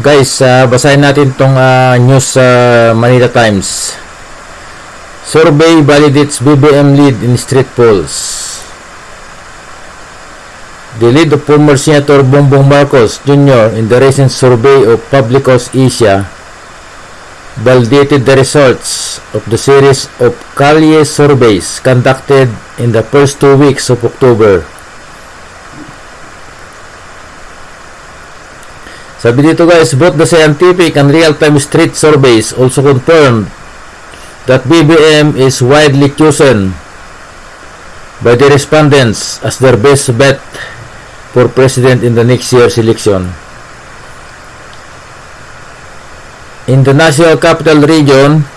Guys, uh, basahin natin tong uh, news sa uh, Manila Times. Survey validates BBM lead in street polls. The lead of former Senator Bongbong Marcos Jr. in the recent survey of Publicos Asia validated the results of the series of Kalye surveys conducted in the first two weeks of October. Sabi dito guys, both the scientific and real-time street surveys also confirmed that BBM is widely chosen by the respondents as their best bet for president in the next year's election. In the National Capital Region,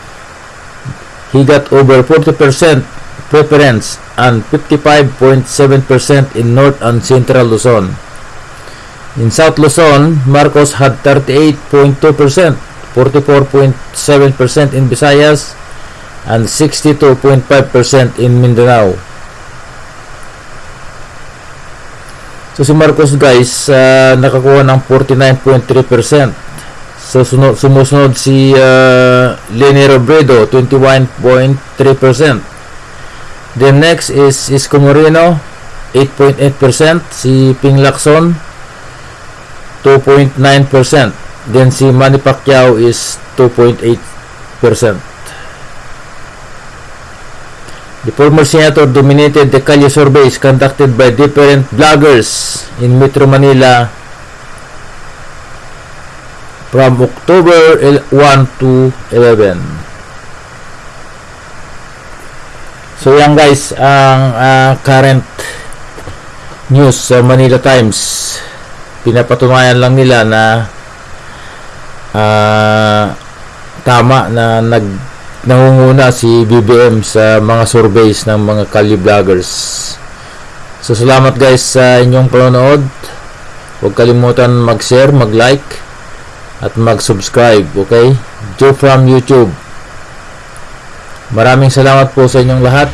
he got over 40% preference and 55.7% in North and Central Luzon. In South Luzon, Marcos had 38.2%, 44.7% in Visayas, and 62.5% in Mindanao. So si Marcos guys, uh, nakakuha ng 49.3%. So sunod, sumusunod si uh, Leni Robredo, 21.3%. Then next is Isko Moreno, 8.8%. Si Ping Lacson, 2.9%. Then si Manny Pacquiao is 2.8%. The former senator dominated the Kalye surveys conducted by different bloggers in Metro Manila from October 1 to 11. So yan guys ang uh, current news sa Manila Times pinapatunayan lang nila na uh, tama na nag nangunguna si BBM sa mga surveys ng mga Kali vloggers. So salamat guys sa inyong panonood. Huwag kalimutan mag-share, mag-like at mag-subscribe, okay? Joe from YouTube. Maraming salamat po sa inyong lahat.